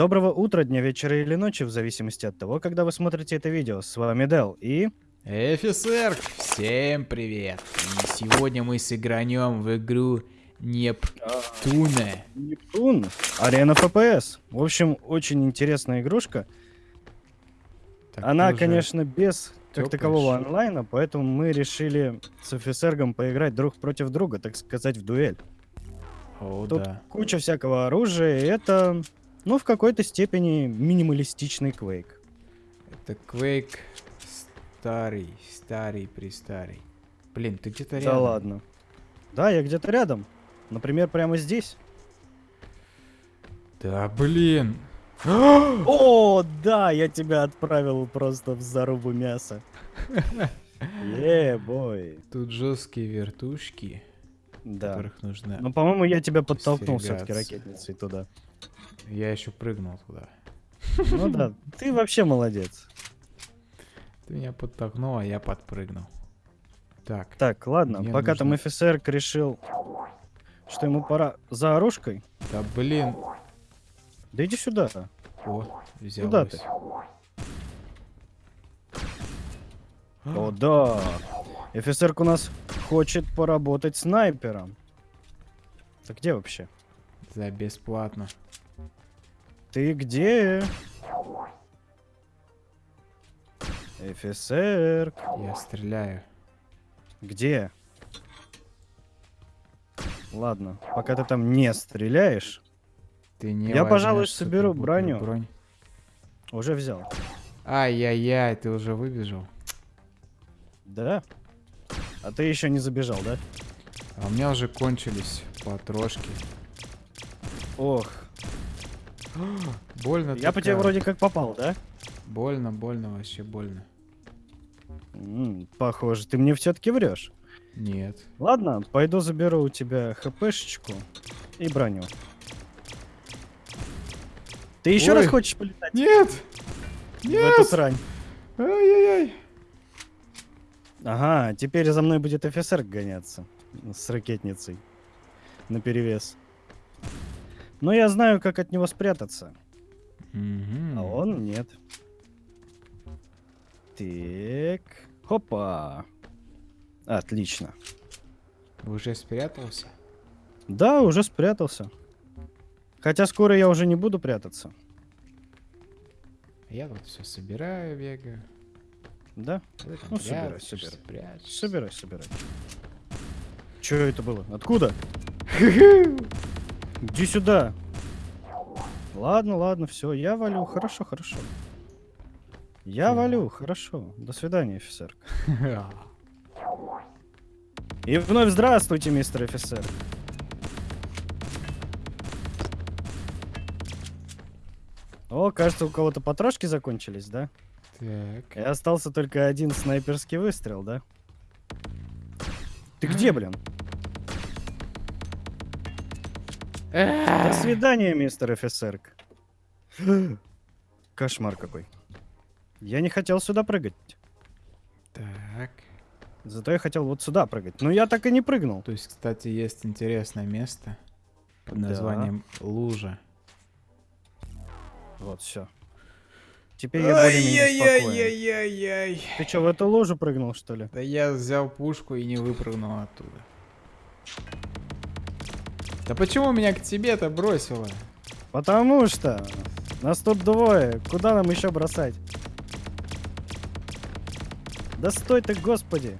Доброго утра, дня, вечера или ночи, в зависимости от того, когда вы смотрите это видео. С вами Дел и... Офицер, всем привет! И сегодня мы сыгранем в игру Нептуна. Нептун. Арена ФПС. В общем, очень интересная игрушка. Так, Она, конечно, без как такового онлайна, поэтому мы решили с офицергом поиграть друг против друга, так сказать, в дуэль. О, Тут да. куча всякого оружия, и это, ну, в какой-то степени минималистичный квейк. Это Quake старый, старый, престарый. Блин, ты где-то Да рядом. ладно. Да, я где-то рядом. Например, прямо здесь. Да, блин. О, да, я тебя отправил просто в зарубу мяса. Е, бой. Тут жесткие вертушки, Да. которых нужно... Ну, по-моему, я тебя подтолкнул все-таки ракетницей туда. Я еще прыгнул туда. Ну да, ты вообще молодец. Ты меня подтолкнул, а я подпрыгнул. Так, Так, ладно, Мне пока там нужно- офицер решил, что ему пора за оружкой. да блин. Да иди сюда. О, взялось. Куда ты? О, да. Офицерка у нас хочет поработать снайпером. Ты где вообще? За бесплатно. Ты где? Офицер, Я стреляю. где? Ладно, пока ты там не стреляешь, Ты не Я, пожалуй, соберу броню. бронь. уже взял. Ай-яй-яй, ты уже выбежал. Да? А ты еще не забежал, да? А у меня уже кончились патрошки. Ох, Больно я по тебе вроде как попал, да? Больно, больно, вообще больно. М, похоже, ты мне все-таки врешь. Нет. Ладно, пойду заберу у тебя хпшечку и броню. Ты еще раз Ой. хочешь полетать Нет! в эту срань? Ай-яй-яй. Ага, теперь за мной будет офицер гоняться с ракетницей на перевес. Но я знаю, как от него спрятаться, Мгм. а он нет. Так, хопа. Отлично. Уже спрятался? Да, уже спрятался. Хотя скоро я уже не буду прятаться. Я вот все собираю, бегаю. Да? Ну, собирай, собирай. прячешься. Собирай, собирай. Че это было? Откуда? Иди сюда. Ладно, ладно, все, я валю. Хорошо, хорошо. Я валю, хорошо. До свидания, офицер. И вновь здравствуйте, мистер офицер. О, кажется, у кого-то потрошки закончились, да? Так. И остался только один снайперский выстрел, да? Ты где, блин? До свидания, мистер офицерк. Кошмар какой. Я не хотел сюда прыгать. Так. Зато я хотел вот сюда прыгать. Но я так и не прыгнул. То есть, кстати, есть интересное место под Да. названием Лужа. Вот, все. Теперь я более-менее спокоен. Ты что, в эту ложу прыгнул, что ли? Да я взял пушку и не выпрыгнул оттуда. Да почему меня к тебе-то бросило? Потому что нас тут двое. Куда нам еще бросать? Да стой ты, господи.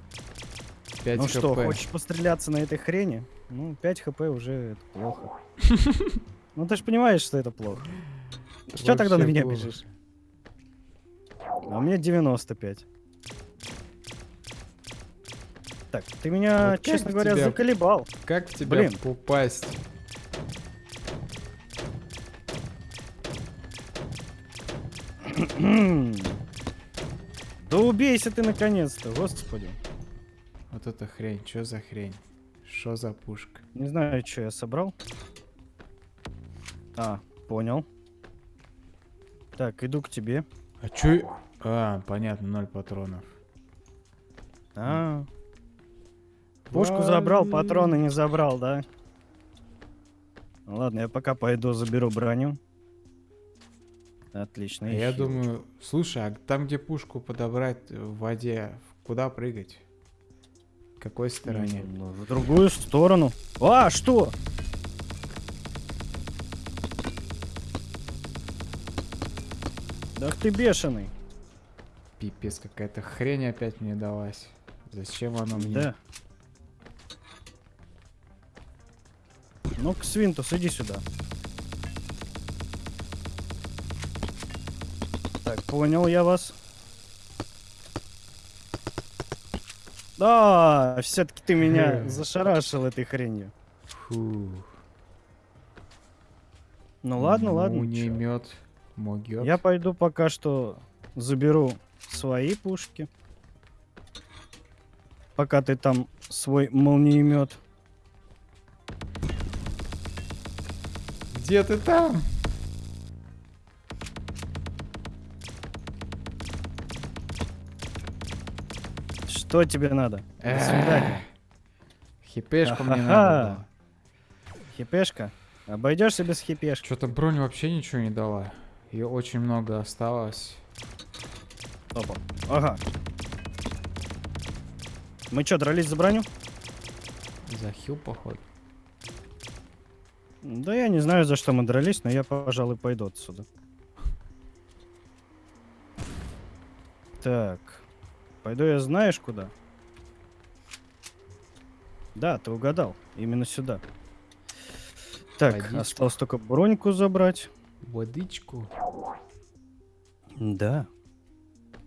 5 ну хп. что, хочешь постреляться на этой хрени? Ну, 5 хп уже это плохо. Ну ты же понимаешь, что это плохо. Что тогда на меня бежишь? А у меня 95. Так, ты меня, Вот честно говоря, тебя- заколебал. Как в тебя Блин. попасть? Да убейся ты наконец-то, господи. Вот эта хрень, что за хрень? Что за пушка? Не знаю, что я собрал. А, понял. Так, иду к тебе. А чё? А, понятно, ноль патронов. А, пушку забрал, патроны не забрал, да? Ну Ладно, я пока пойду заберу броню. Отлично. А Я ищи. думаю, слушай, а там, где пушку подобрать в воде, куда прыгать? В какой стороне? Ну, в другую сторону. А, что? Ах ты бешеный. Пипец, какая-то хрень опять мне далась. Зачем она мне? Да. Ну-ка, Свинтус, иди сюда. Так, понял я вас. Да, все-таки ты меня зашарашил этой хренью. Фу. Ну ладно, ладно. чё. Пулемет могет. Я пойду пока что заберу свои пушки. Пока ты там свой молниемет. Где ты там? Что тебе надо? До свидания. Хипешку мне надо. Хипешка? Обойдешься без хипешки. Что-то бронь вообще ничего не дала. Ее очень много осталось. Опа. Ага. Мы что, дрались за броню? За хил, походу. Да я не знаю, за что мы дрались, но я, пожалуй, пойду отсюда. Так. Пойду я знаешь куда? Да, ты угадал. Именно сюда. Так, Водичку. осталось только броньку забрать. Водичку. Да.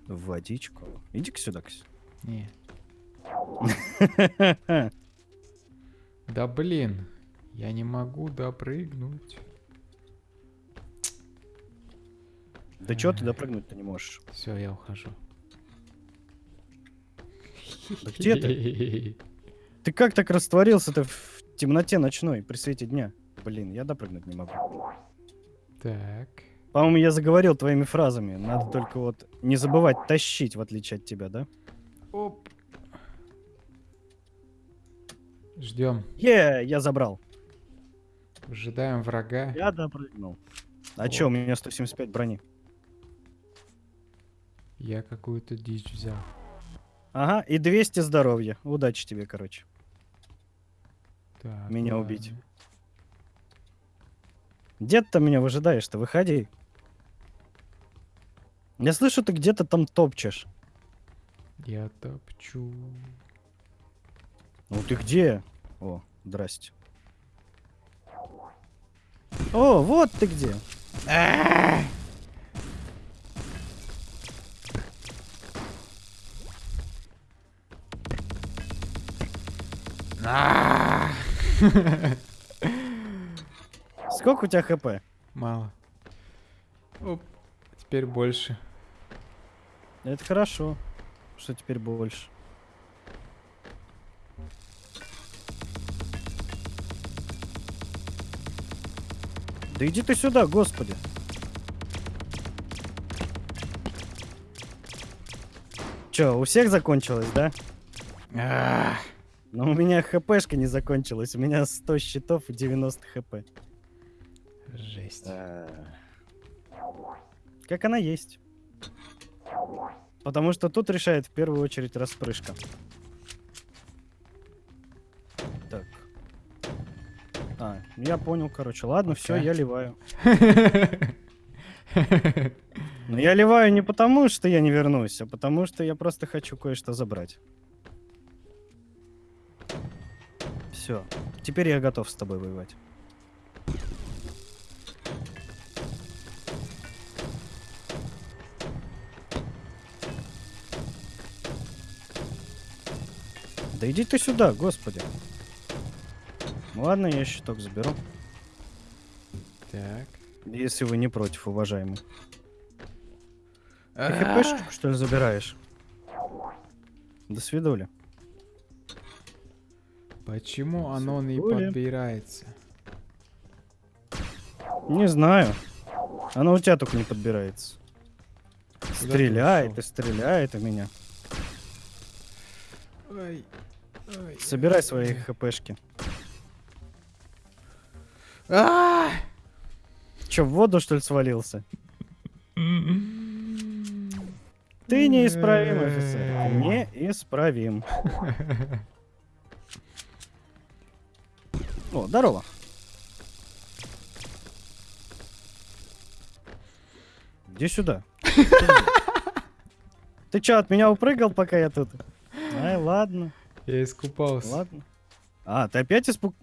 Водичку. Иди-ка сюда, Ксь. Не. Да блин. Я не могу допрыгнуть. Да чё ты допрыгнуть-то не можешь? Все, я ухожу. Да где ты? Ты как так растворился-то в темноте ночной при свете дня? Блин, я допрыгнуть не могу. Так. По-моему, я заговорил твоими фразами. Надо только вот не забывать тащить, в отличие от тебя, да? Оп. Ждем. Е, я забрал. Ожидаем врага. Я допрыгнул. А чё, у меня 175 брони. Я какую-то дичь взял. Ага, и 200 здоровья. Удачи тебе, короче. Так, Меня ладно. убить. Где ты там меня выжидаешь-то? Выходи. Я слышу, ты где-то там топчешь. Я топчу. Ну ты где? О, здрасте. О, вот ты где. А! Сколько у тебя хп? Мало. Оп. Теперь больше. Это хорошо, что теперь больше. Да иди ты сюда, господи. Чё, у всех закончилось, да? А, Но у меня хпшка не закончилась. У меня 100 щитов и 90 хп. Жесть. Как она есть. Потому что тут решает в первую очередь распрыжка. А, я понял, короче. Ладно, все, Пока. я ливаю. Но я ливаю не потому, что я не вернусь, а потому что я просто хочу кое-что забрать. Все. Теперь я готов с тобой воевать. Да иди ты сюда, господи. Ну Ладно, я щиток заберу. Так. Если вы не против, уважаемый. Ты хпшечку, что ли, забираешь? До свидули. Почему оно не подбирается? Не знаю. Она у тебя только не подбирается. Стреляет и стреляет у меня. Собирай свои хпшки. А! Че, в воду, что ли, свалился? Ты неисправим, офицер. Неисправим. О, здорово. Иди сюда. Ты чё, от меня упрыгал, пока я тут? Ай, ладно, Я искупался. ладно. А, ты опять испуг...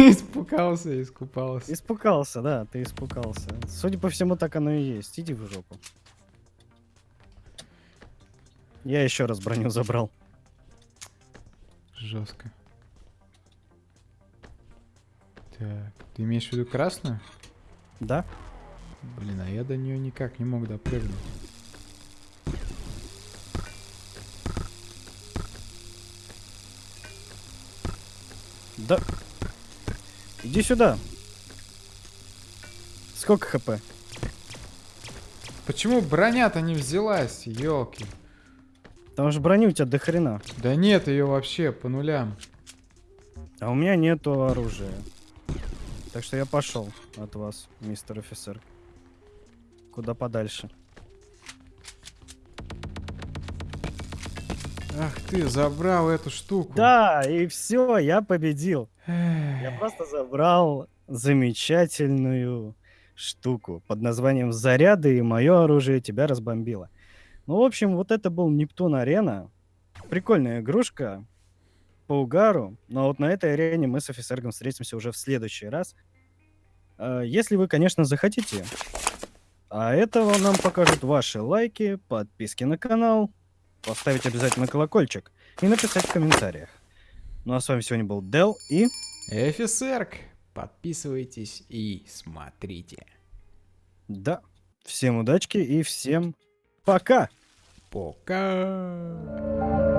Испугался, искупался. испугался, да, ты испугался. Судя по всему, так оно и есть. Иди в жопу. Я еще раз броню забрал. Жестко. Так, ты имеешь в виду красную? Да? Блин, а я до нее никак не мог допрыгнуть. Да. Иди сюда. Сколько хп? Почему броня-то не взялась, елки? Потому что брони у тебя до хрена. Да нет ее вообще по нулям. А у меня нету оружия. Так что я пошел от вас, мистер офицер. Куда подальше. Ах ты, забрал эту штуку. Да, и все, я победил. Я просто забрал замечательную штуку под названием «Заряды», и мое оружие тебя разбомбило. Ну, в общем, вот это был Нептун Арена. Прикольная игрушка по угару. Но вот на этой арене мы с офицергом встретимся уже в следующий раз. А, Если вы, конечно, захотите. А этого нам покажут ваши лайки, подписки на канал, поставить обязательно колокольчик и написать в комментариях. Ну а с вами сегодня был Дел и... Офицерк, подписывайтесь и смотрите. Да, всем удачки и всем пока! Пока.